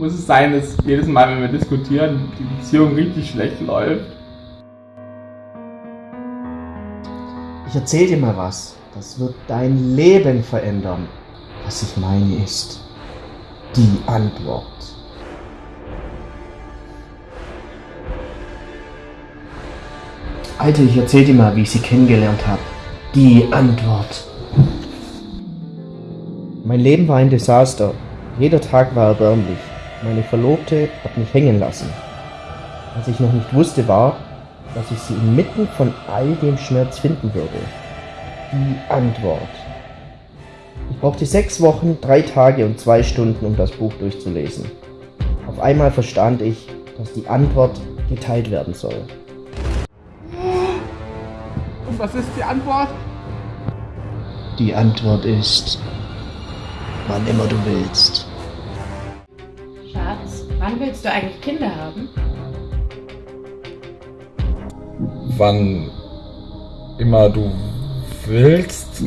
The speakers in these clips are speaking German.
Muss es sein, dass jedes Mal, wenn wir diskutieren, die Beziehung richtig schlecht läuft? Ich erzähl dir mal was. Das wird dein Leben verändern. Was ich meine ist die Antwort. Alter, ich erzähl dir mal, wie ich sie kennengelernt habe. Die Antwort. Mein Leben war ein Desaster. Jeder Tag war erbärmlich. Meine Verlobte hat mich hängen lassen. Was ich noch nicht wusste war, dass ich sie inmitten von all dem Schmerz finden würde. Die Antwort. Ich brauchte sechs Wochen, drei Tage und zwei Stunden, um das Buch durchzulesen. Auf einmal verstand ich, dass die Antwort geteilt werden soll. Und was ist die Antwort? Die Antwort ist, wann immer du willst. Schatz, wann willst du eigentlich Kinder haben? Wann immer du willst.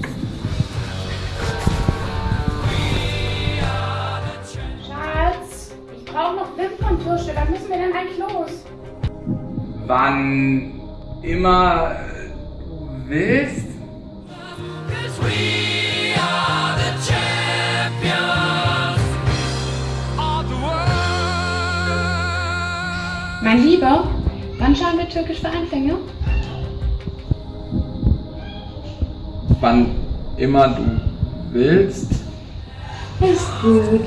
Schatz, ich brauche noch Wimperntusche. Wann müssen wir denn eigentlich los? Wann immer du willst? Mein Lieber, wann schauen wir Türkisch für Anfänger? Wann immer du willst? Ist gut.